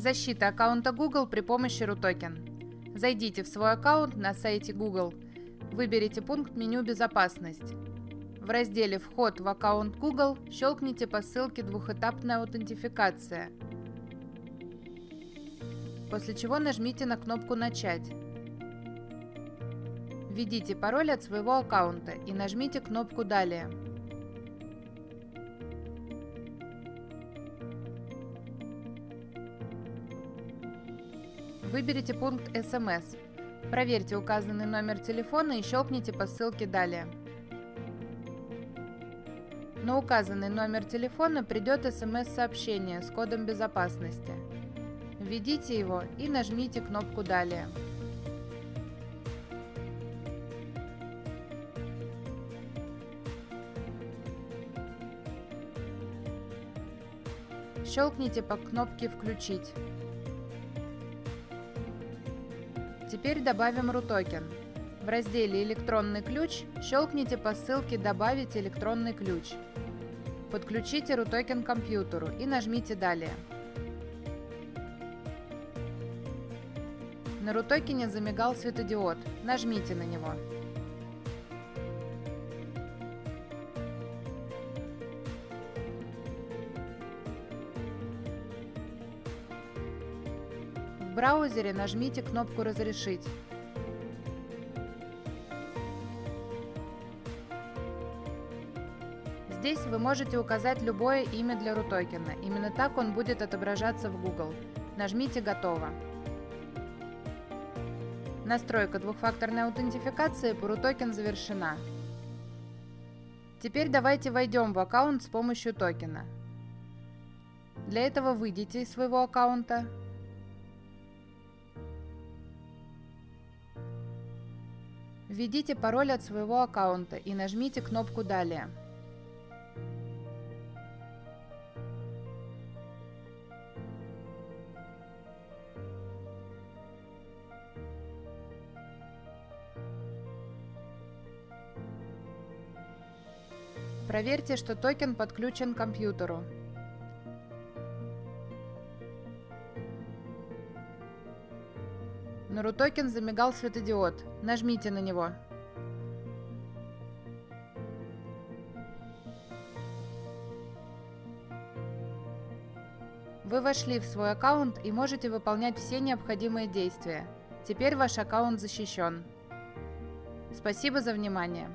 Защита аккаунта Google при помощи RUTOKEN. Зайдите в свой аккаунт на сайте Google. Выберите пункт меню «Безопасность». В разделе «Вход в аккаунт Google» щелкните по ссылке «Двухэтапная аутентификация», после чего нажмите на кнопку «Начать». Введите пароль от своего аккаунта и нажмите кнопку «Далее». Выберите пункт «СМС». Проверьте указанный номер телефона и щелкните по ссылке «Далее». На указанный номер телефона придет СМС-сообщение с кодом безопасности. Введите его и нажмите кнопку «Далее». Щелкните по кнопке «Включить». Теперь добавим RUTOKEN. В разделе «Электронный ключ» щелкните по ссылке «Добавить электронный ключ». Подключите RUTOKEN к компьютеру и нажмите «Далее». На RUTOKEN замигал светодиод. Нажмите на него. Браузере нажмите кнопку «Разрешить». Здесь вы можете указать любое имя для рутокена. Именно так он будет отображаться в Google. Нажмите «Готово». Настройка двухфакторной аутентификации по RUTOKEN завершена. Теперь давайте войдем в аккаунт с помощью токена. Для этого выйдите из своего аккаунта, Введите пароль от своего аккаунта и нажмите кнопку «Далее». Проверьте, что токен подключен к компьютеру. На RUTOKEN замигал светодиод. Нажмите на него. Вы вошли в свой аккаунт и можете выполнять все необходимые действия. Теперь ваш аккаунт защищен. Спасибо за внимание.